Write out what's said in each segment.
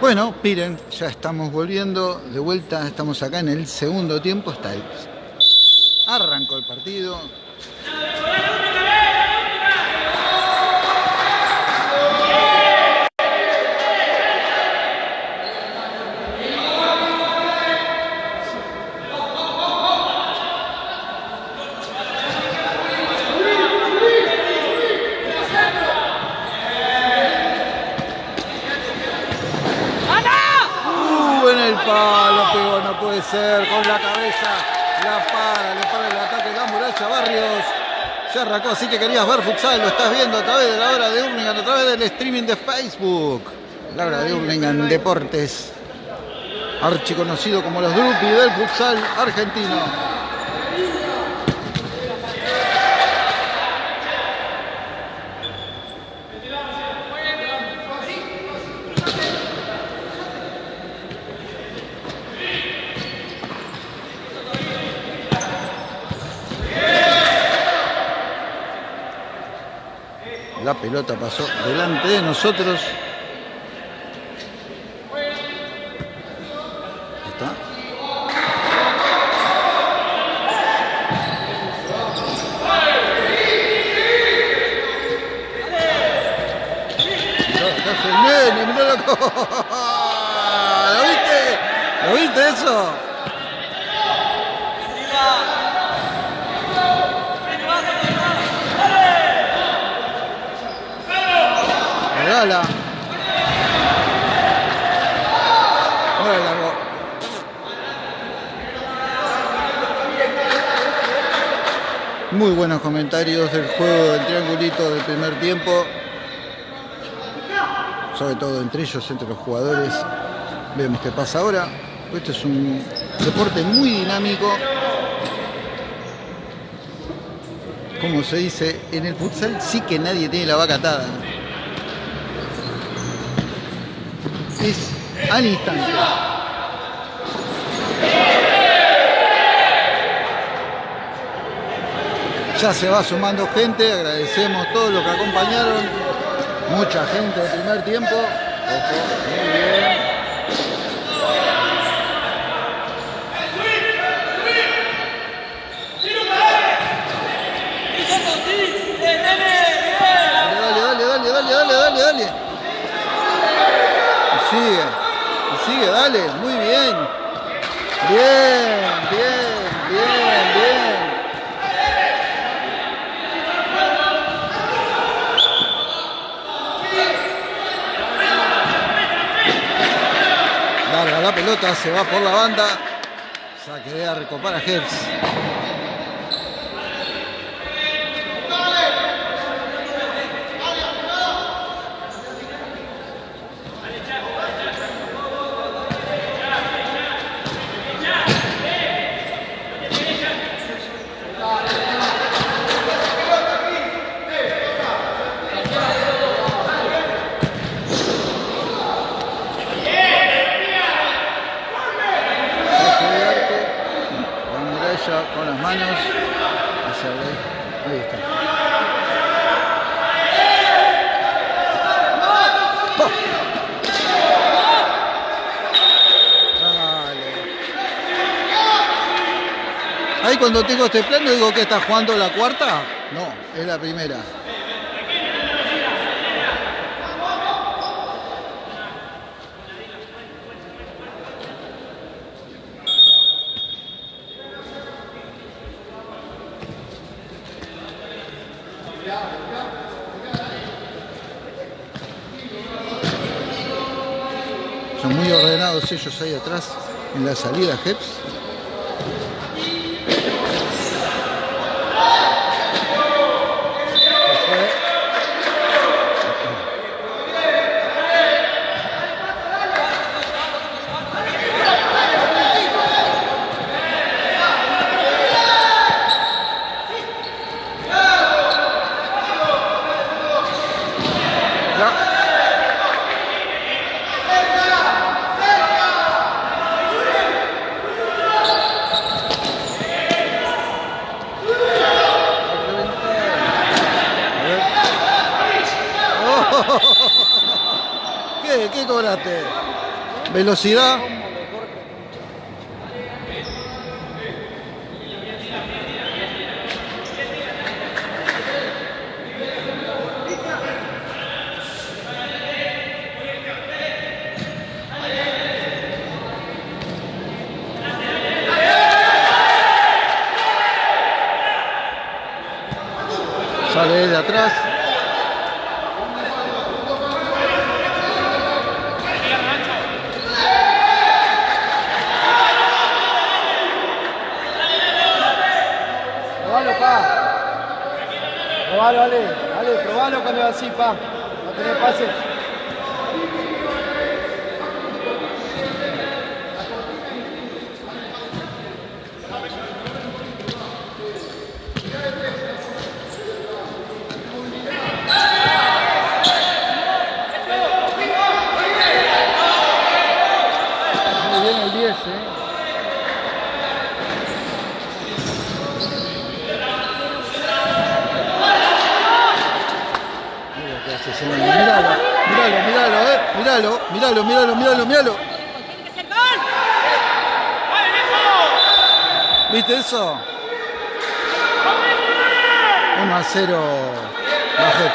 Bueno, miren, ya estamos volviendo de vuelta, estamos acá en el segundo tiempo, está. Arrancó el partido. Uh, en el palo, con la cabeza, la para, le para el ataque, la muralla Barrios. Se arrancó, así que querías ver futsal, lo estás viendo a través de la hora de Hurlingham, a través del streaming de Facebook. La hora de Hurlingham Deportes, archiconocido como los Drupi del futsal argentino. La pelota pasó delante de nosotros. Ahí está. Mirá, acá hace el nene, mirá la co- ¿Lo viste? ¿Lo viste eso? Regala. Ahora largo. Muy buenos comentarios del juego del triangulito del primer tiempo. Sobre todo entre ellos, entre los jugadores. Vemos qué pasa ahora. Esto es un deporte muy dinámico. Como se dice, en el futsal sí que nadie tiene la vaca atada. Es al instante. Ya se va sumando gente, agradecemos a todos los que acompañaron. Mucha gente del primer tiempo. Ojo, muy bien. Dale, dale, dale. Y sigue, y sigue, dale, muy. Bien, bien, bien, bien. Larga la pelota, se va por la banda. Saque de arco para Heps. Saque de arco. La muralla con las manos. Hacia ahí. Ahí está. ¡Pa! Dale. Ahí cuando tengo este plano digo que está jugando la cuarta. No, es la primera. Son muy ordenados ellos ahí atrás en la salida Heps. Ya. ¿Qué? ¿Qué cobraste? Velocidad. Sale de atrás. Probalo, pa. Probalo, Ale. Ale, probalo cuando así, pa. No tenés pase. Muy bien el 10, eh. Mira lo que hace ese hombre. Míralo, míralo, míralo, eh. Míralo, míralo, míralo. ¿Viste eso? 1 a 0 Bajet.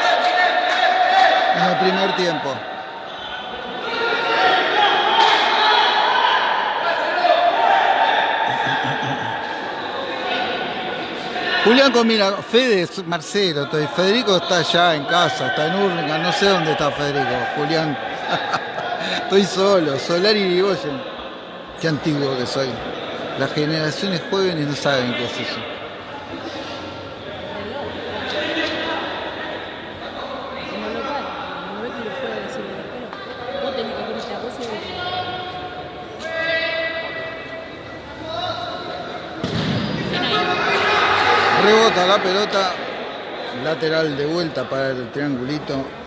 En el primer tiempo. Julián combina, Fede, Marcelo, estoy- Federico está allá en casa, está en Urlingan, no sé dónde está Federico, Julián. estoy solo, Solari Irigoyen. Qué antiguo que soy. Las generaciones jóvenes no saben qué es eso. Rebota la pelota. Lateral de vuelta para el triangulito.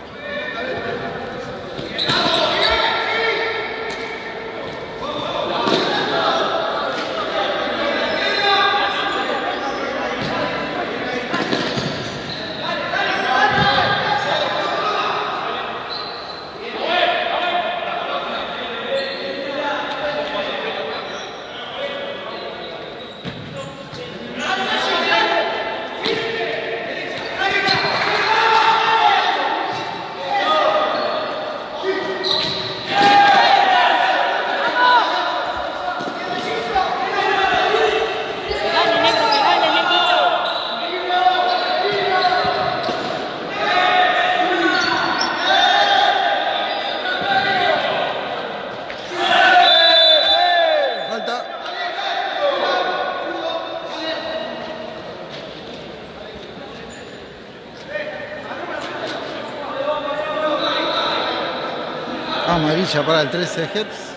Amarilla para el 13 Heps.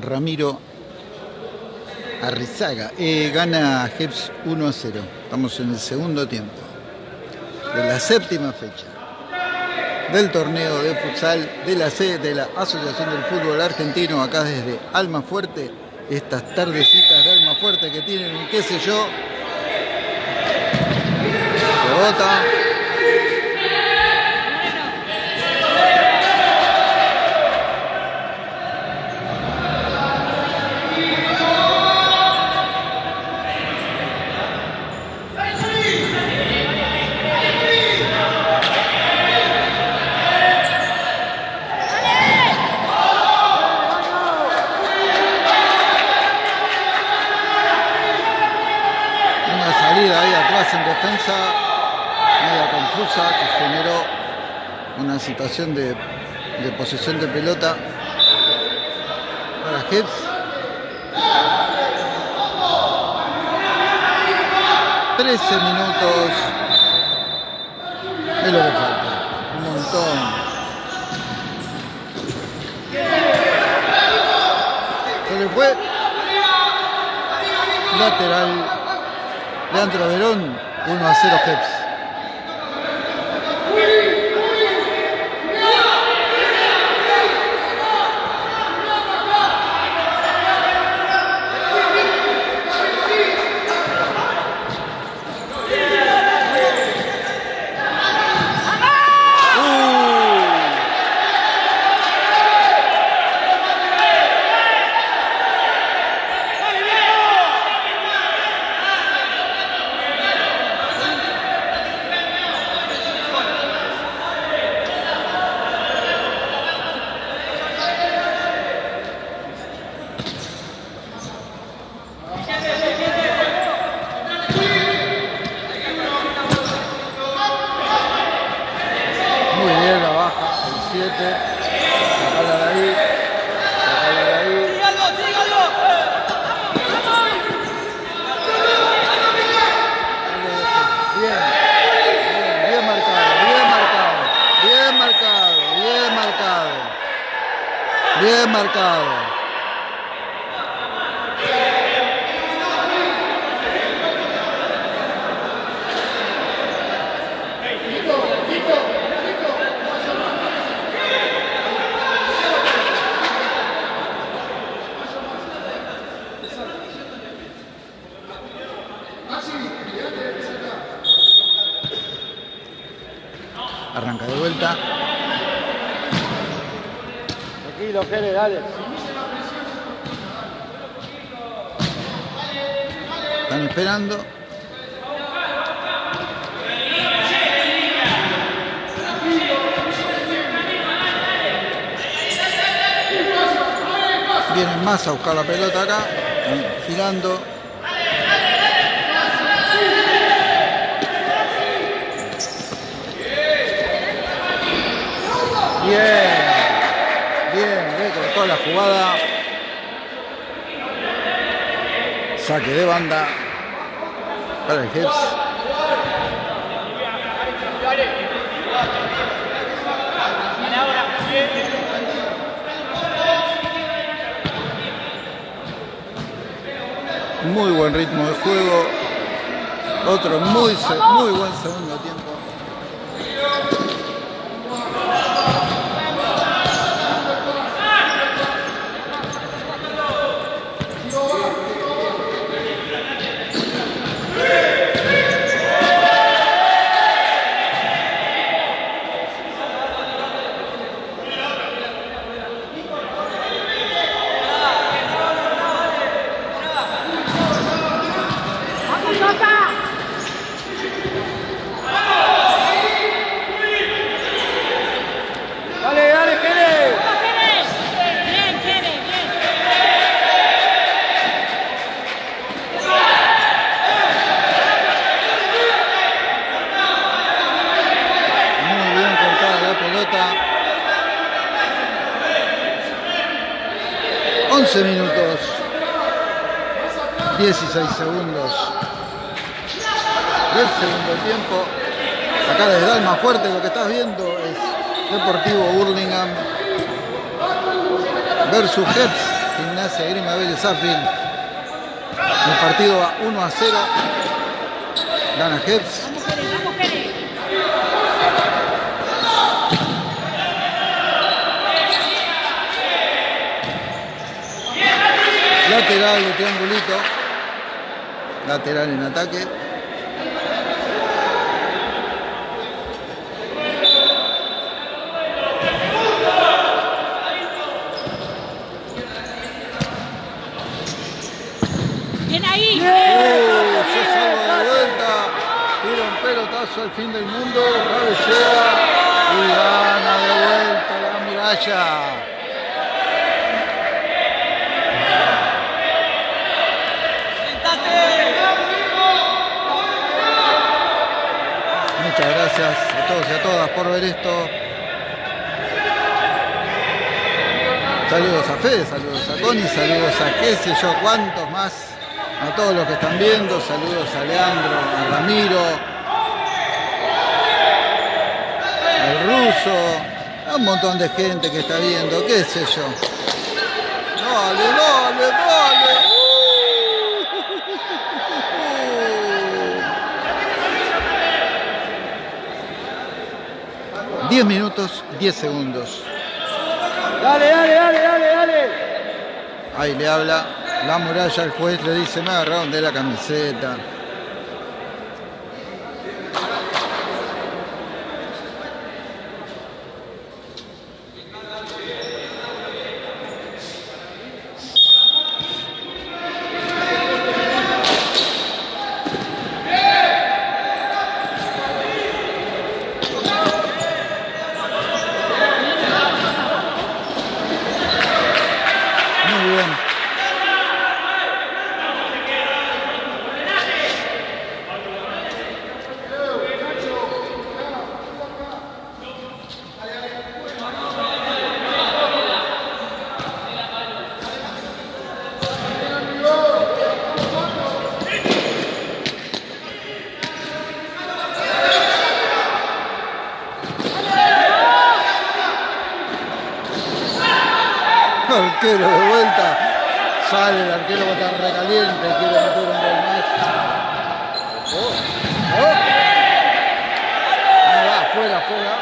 Ramiro Arrizaga. Eh, gana Heps 1 a 0. Estamos en el segundo tiempo de la séptima fecha del torneo de futsal de la C de la Asociación del Fútbol Argentino, acá desde Almafuerte. Estas tardecitas de Almafuerte que tienen, qué sé yo. Rebota. Situación de, de posesión de pelota para Hips. Trece minutos es lo que falta. Un montón. Se le fue lateral Leandro Verón, 1 a 0 Jeps. Marcado. Están esperando. Vienen más a buscar la pelota acá. Están girando. Bien. Cortó la jugada. Saque de banda para el Jeps. Muy buen ritmo de juego. Otro muy, muy buen segundo tiempo. Dale, dale, Jere. Bien, Jere, bien. Muy bien cortada la pelota. 11 minutos. 16 segundos. Del segundo tiempo. Acá desde Alma Fuerte lo que estás viendo es Deportivo Burlingame versus Heps, Gimnasia Grima Vélez Sarsfield. El partido va 1 a 0. Gana Heps. Lateral de triangulito. Lateral en ataque. Bien ahí. Se salva de vuelta. Tira un pelotazo al fin del mundo. Cabecea. Y gana de vuelta la muralla. Muchas a todos y a todas por ver esto. Saludos a Fede, saludos a Connie, saludos a qué sé yo cuántos más, a todos los que están viendo, saludos a Leandro, a Ramiro, al ruso, a un montón de gente que está viendo, qué sé yo. Dale, dale. 10 minutos, 10 segundos. Dale, dale, dale, dale, dale. Ahí le habla la muralla al juez, le dice, me agarraron de la camiseta. Muy bien. Arquero de vuelta. Sale el arquero va a estar recaliente, quiere meter un gol más. Oh, oh. Ahí va, fuera, fuera.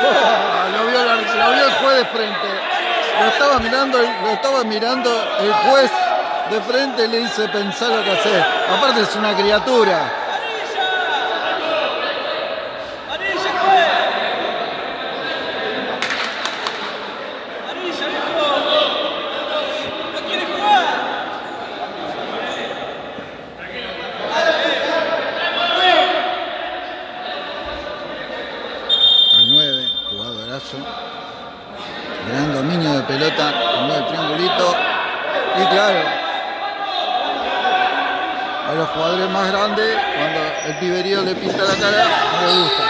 Oh, lo, vio el, ar- lo vio el juez de frente. Lo estaba mirando, lo estaba mirando el juez de frente y le dice pensar lo que hacer. Aparte es una criatura. 在这儿好好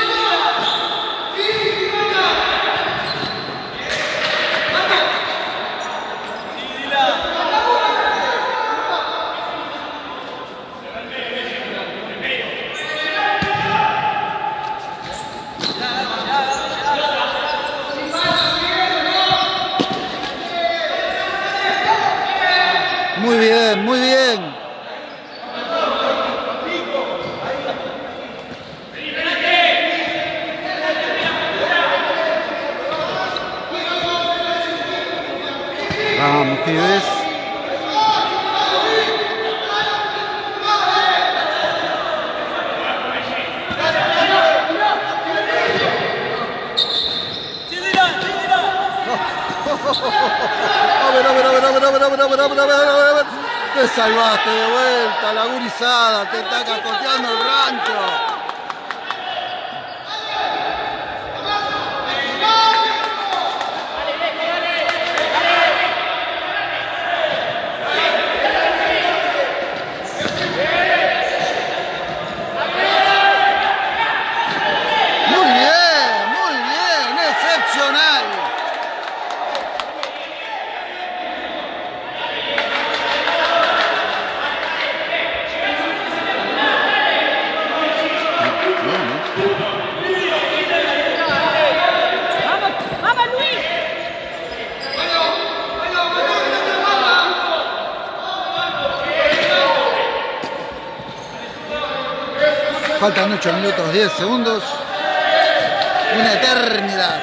a ver. Te salvaste de vuelta, la gurizada, te está cacoteando el rancho. Muy bien, muy bien, excepcional. ¡Vamos, vamos Luis! Faltan 8 minutos 10 segundos. Una eternidad.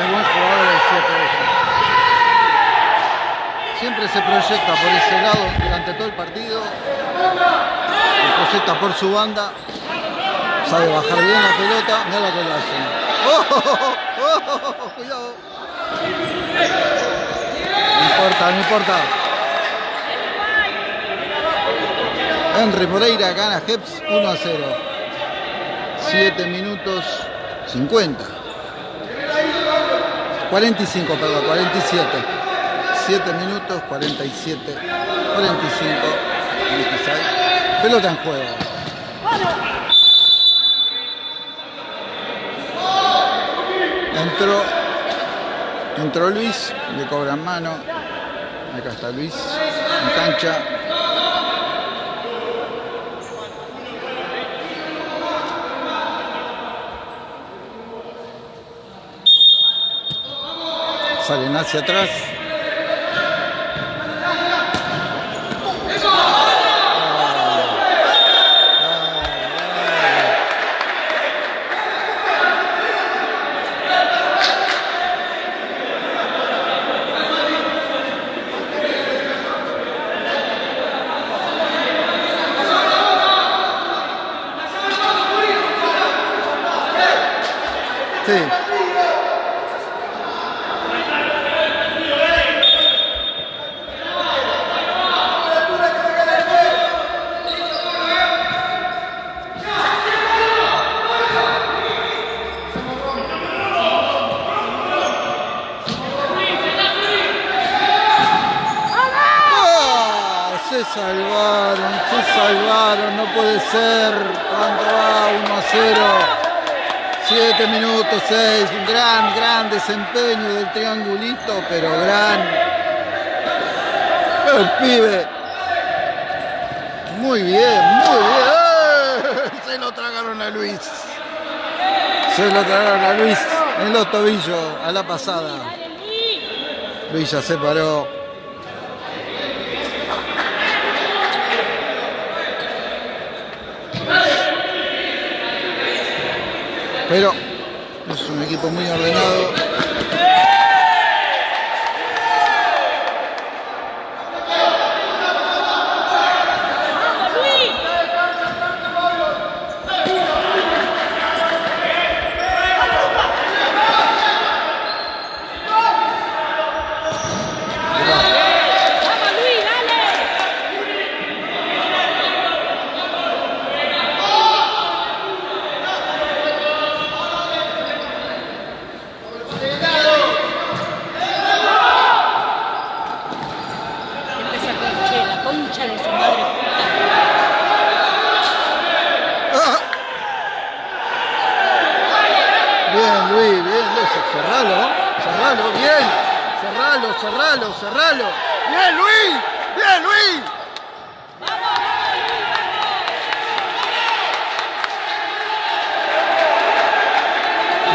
Es buen jugador el 7 Siempre se proyecta por ese lado durante todo el partido. Se proyecta por su banda. Sabe bajar bien la pelota. Mira lo que le hacen. ¡Oh, oh, oh, oh, oh, cuidado! No importa, no importa. Henry Moreira gana Heps 1 a 0. 7 minutos 50. 45, perdón, 47. 7 minutos 47, 45, 26. Pelota en juego. Entró, entró Luis, le cobran mano. Acá está Luis en cancha. Salen hacia atrás. Sí. ¡Ah! Se salvaron, se salvaron, no puede ser. ¿Cuánto va? 1 a 0. 7 minutos 6. Un gran, gran desempeño del triangulito, pero gran. El pibe. Muy bien, muy bien. Se lo tragaron a Luis. Se lo tragaron a Luis en los tobillos a la pasada. Luis ya se paró. Pero es un equipo muy ordenado. ¡Vamos, Luis! ¡Vamos, Luis, dale! Empieza con che, la concha de su madre puta. ¡Ah! Bien, Luis, bien, Luis, cerralo, cerralo, bien, cerralo, cerralo. Bien, Luis, bien, Luis.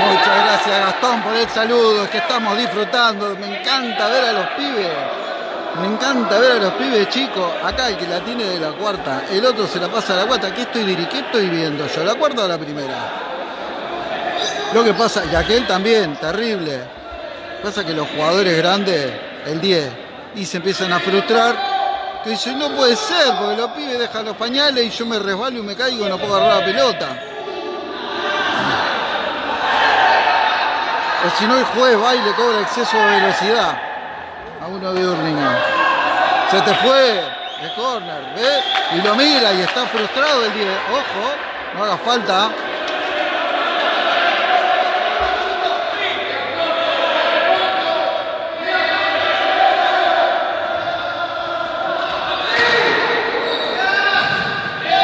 Muchas gracias Gastón por el saludo, es que estamos disfrutando, me encanta ver a los pibes, me encanta ver a los pibes chicos, acá el que la tiene de la cuarta, el otro se la pasa a la cuarta, ¿qué estoy, qué estoy viendo yo? ¿La cuarta o la primera? Lo que pasa, y aquel también, terrible, pasa que los jugadores grandes, el 10, y se empiezan a frustrar, que dicen, no puede ser, porque los pibes dejan los pañales y yo me resbalo y me caigo y no puedo agarrar la pelota. O si no, el juez va y le cobra exceso de velocidad a uno de Urlingan. Se te fue de corner, ¿ves? Y lo mira y está frustrado el 10. Ojo, no haga falta.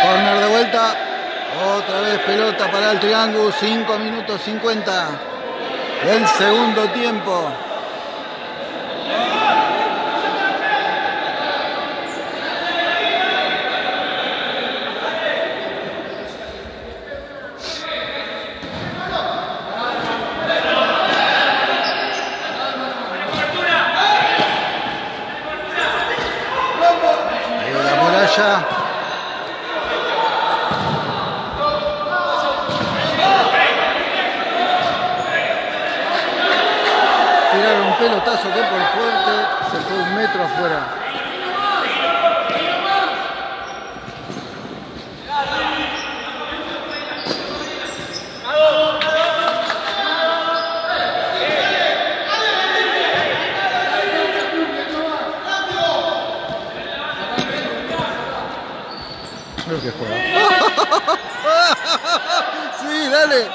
Corner de vuelta. Otra vez el triángulo. 5 minutos 50 del segundo tiempo. De la muralla. Tiraron un pelotazo que por fuerte se fue un metro afuera. Creo que juega. Sí, dale.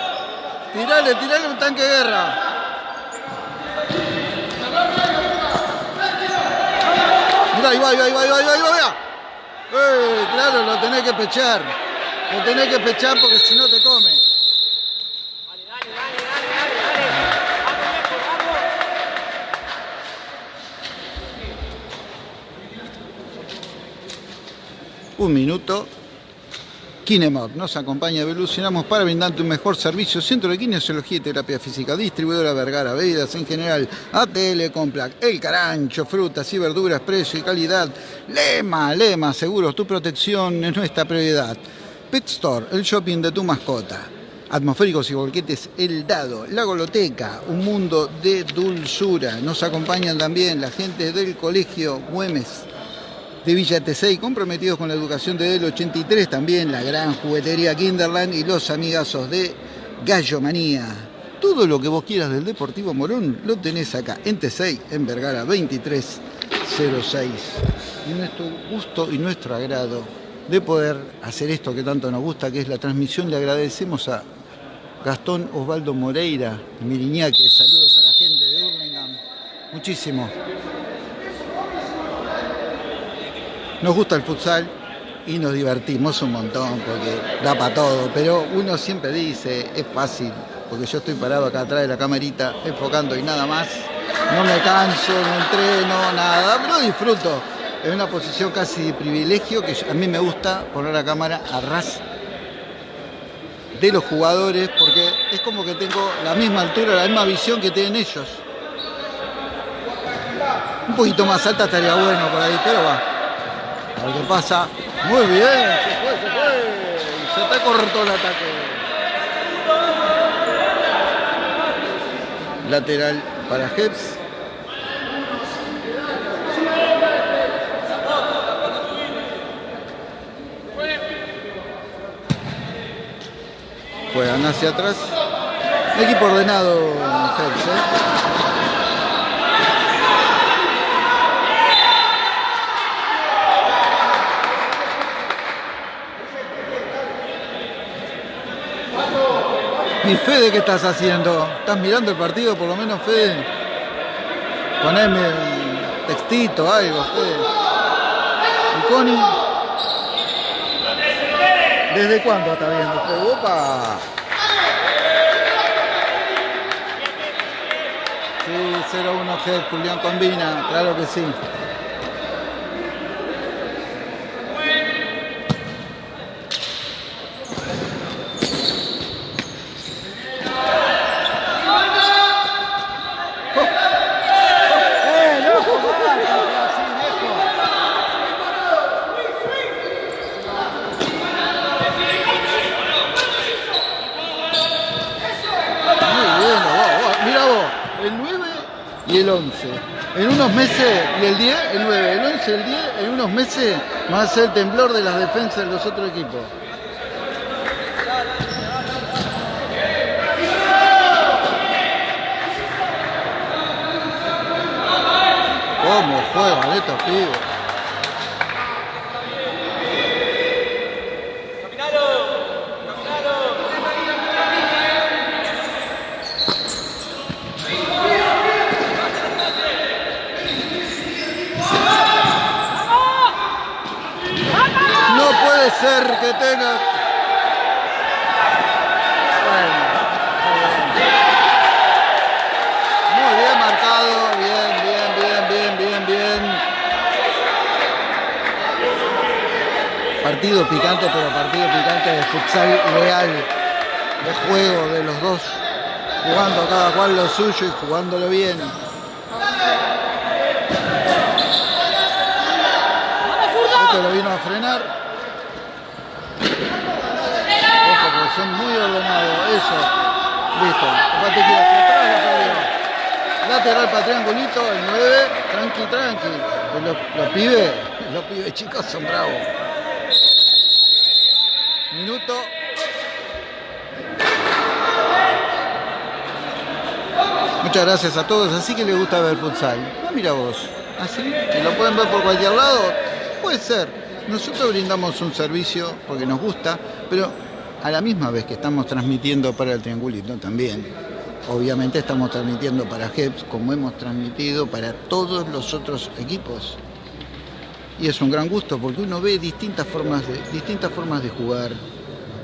Tirale, tirale un tanque de guerra. Mirá, ahí va, ahí va, ahí va, ahí va, ahí va, va. Eh, claro, lo tenés que pechar. Lo tenés que pechar porque si no te come. Un minuto. Kinemod nos acompaña, evolucionamos para brindarte un mejor servicio. Centro de Kinesiología y Terapia Física, distribuidora Vergara, bebidas en general, ATL Complac, El Carancho, frutas y verduras, precio y calidad. Lema, Lema, seguros, tu protección es nuestra prioridad. Pet Store, el shopping de tu mascota. Atmosféricos y volquetes El Dado, La Goloteca, un mundo de dulzura. Nos acompañan también la gente del Colegio Güemes de Villa Tesey, comprometidos con la educación desde el 83, también la gran juguetería Kinderland y los amigazos de Gallo Manía. Todo lo que vos quieras del Deportivo Morón lo tenés acá en T6, en Vergara 2306. Y nuestro gusto y nuestro agrado de poder hacer esto que tanto nos gusta, que es la transmisión, le agradecemos a Gastón Osvaldo Moreira, Miriñaque, saludos a la gente de Hurlingham, muchísimo. Nos gusta el futsal y nos divertimos un montón porque da para todo, pero uno siempre dice, es fácil, porque yo estoy parado acá atrás de la camarita enfocando y nada más. No me canso, no entreno, nada, pero disfruto. Es una posición casi de privilegio que a mí me gusta poner la cámara a ras de los jugadores porque es como que tengo la misma altura, la misma visión que tienen ellos. Un poquito más alta estaría bueno por ahí, pero va. A ver qué pasa. Muy bien, se fue, se fue. Se te cortó el ataque. Lateral para Heps. Juegan hacia atrás. Equipo ordenado, Heps, ¿eh? ¿Y Fede qué estás haciendo? ¿Estás mirando el partido por lo menos, Fede? Poneme textito, algo, Fede. ¿Y Connie? ¿Desde cuándo está viendo Fede? ¡Opa! Sí, 0-1 G, Julián combina, claro que sí. ¡Eh, loco! pará, así, viejo. Muy bien, vos, vos. Mira vos, el 9 y el 11. En unos meses, y el 10, el 9, el 11, el 10, en unos meses va a ser el temblor de las defensas de los otros equipos. ¿Cómo juegan estos pibes? Caminalo, caminalo. No puede ser que. Bueno, muy bien marcado, bien, bien, bien, bien, bien, bien. Partido picante, pero partido picante de futsal real, de juego de los dos, jugando cada cual lo suyo y jugándolo bien. Este lo vino a frenar. Ojo, porque son muy ordenados. Eso. Listo. Que hacia atrás la perdió. Lateral para triangulito, el 9. Tranqui, tranqui. Los, los pibes, los pibes chicos son bravos. Minuto. Muchas gracias a todos. Así que les gusta ver futsal. Ah, mira vos. Así. que lo pueden ver por cualquier lado. Puede ser. Nosotros brindamos un servicio porque nos gusta, pero a la misma vez que estamos transmitiendo para el Triangulito también. Obviamente estamos transmitiendo para HEPS como hemos transmitido para todos los otros equipos. Y es un gran gusto porque uno ve distintas formas de, distintas formas de jugar,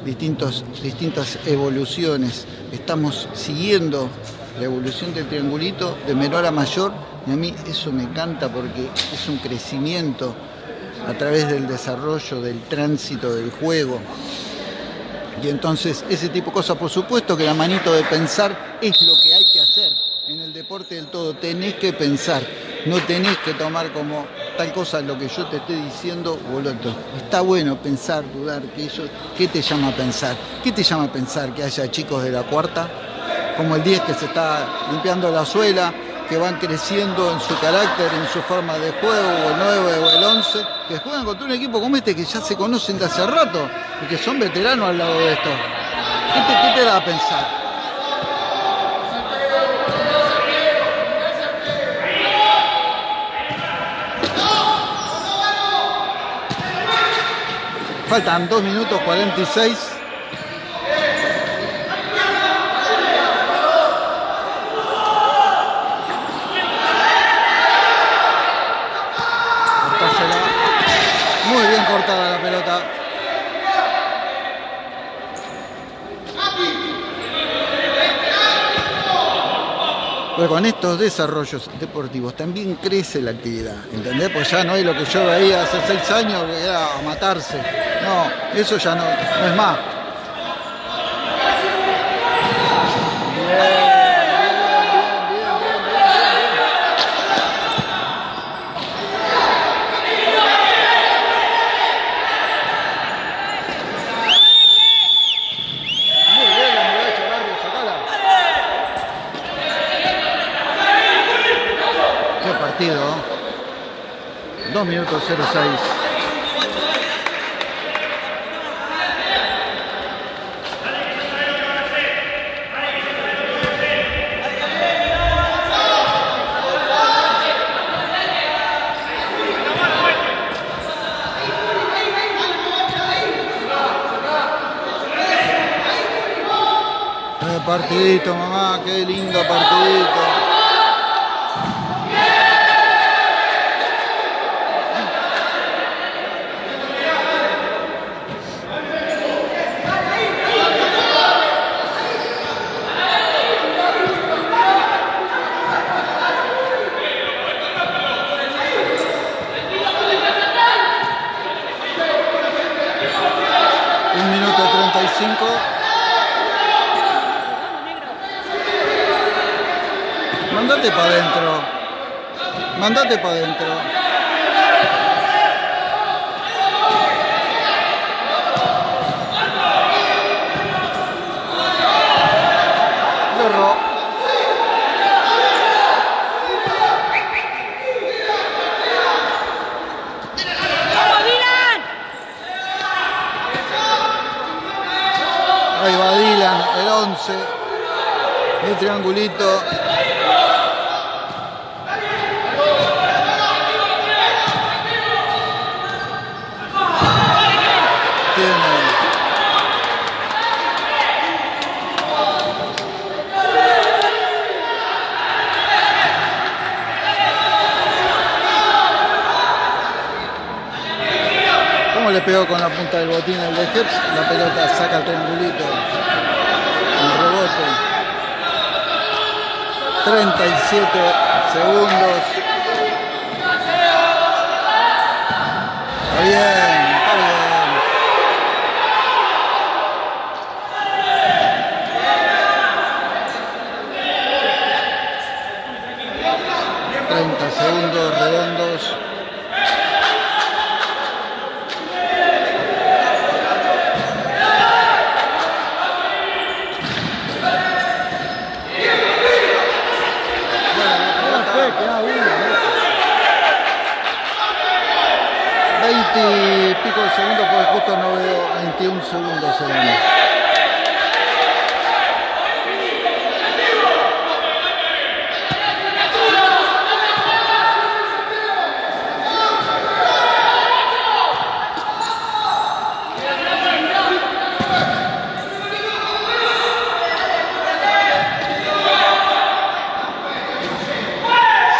distintos, distintas evoluciones. Estamos siguiendo la evolución del triangulito de menor a mayor y a mí eso me encanta porque es un crecimiento a través del desarrollo, del tránsito del juego. Y entonces ese tipo de cosas, por supuesto que la manito de pensar es lo que hay que hacer en el deporte del todo. Tenés que pensar, no tenés que tomar como tal cosa lo que yo te estoy diciendo o. Está bueno pensar, dudar, que eso, ¿qué te llama a pensar? ¿Qué te llama a pensar que haya chicos de la cuarta, como el 10 que se está limpiando la suela, que van creciendo en su carácter, en su forma de juego, o el 9 o el 11, que juegan contra un equipo como este que ya se conocen de hace rato y que son veteranos al lado de esto. ¿Qué te, qué te da a pensar? Faltan 2 minutos 46 Pero con estos desarrollos deportivos también crece la actividad, ¿entendés? Pues ya no es lo que yo veía hace seis años, que era matarse. No, eso ya no es más. Bien, bien, bien, bien, bien, bien, bien. Muy bien la muralla, Barrio, sacala. Qué partido. 2 minutos 06. Qué partidito, mamá, qué lindo partidito. Un minuto 35. Vamos, negro. Mandate para adentro. Mandate para adentro. Lo erró. ¡Vamos, Dylan! Ahí va Dylan, el 11. El triangulito. ¿Cómo le pegó con la punta del botín el de Heps? La pelota saca el triangulito. El rebote. 37 segundos. Bien. Segundos redondos. No fue, queda uno. ¿no? 20 y pico de segundos porque justo no veo 21 segundos segundos.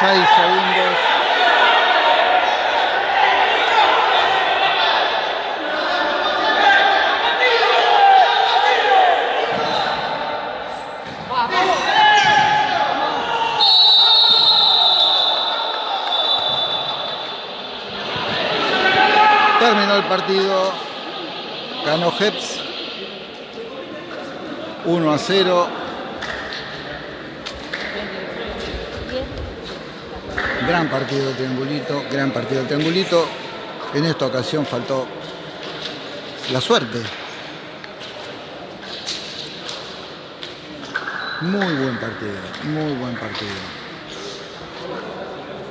Seis segundos. Terminó el partido. Ganó Heps. 1 a 0. Gran partido del triangulito, gran partido triangulito. En esta ocasión faltó la suerte. Muy buen partido, muy buen partido.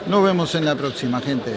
Nos vemos en la próxima, gente.